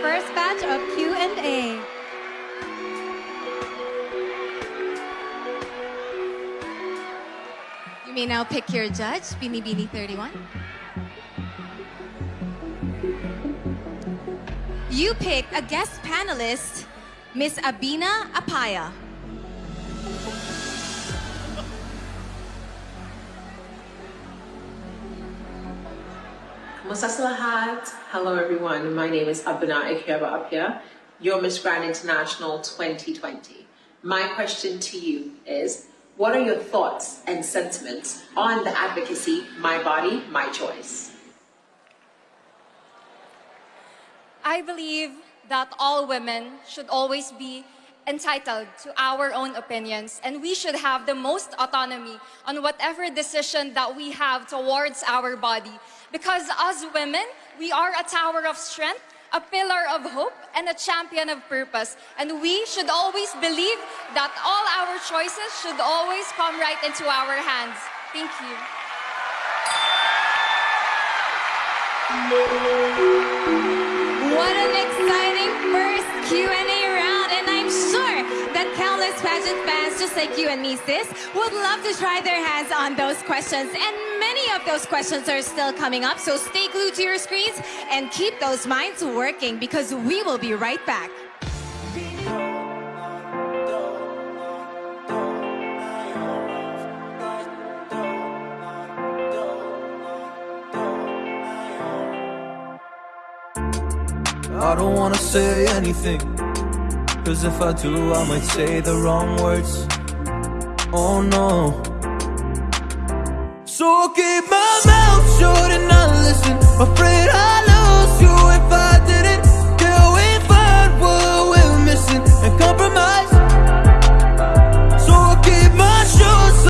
first batch of Q&A. You may now pick your judge, Binibini 31. You pick a guest panelist, Miss Abena Appiah. Sa? Hello everyone, my name is Abena Akuaba Appiah, your Miss Grand International 2020. My question to you is, what are your thoughts and sentiments on the advocacy, my body, my choice? I believe that all women should always be entitled to our own opinions and we should have the most autonomy on whatever decision that we have towards our body. Because as women, we are a tower of strength, a pillar of hope, and a champion of purpose. And we should always believe that all our choices should always come right into our hands. Thank you. What an exciting first Q&A countless pageant fans just like you and me sis would love to try their hands on those questions and many of those questions are still coming up so stay glued to your screens and keep those minds working because we will be right back. I don't wanna say anything Cause if I do I might say the wrong words. Oh no. So keep my mouth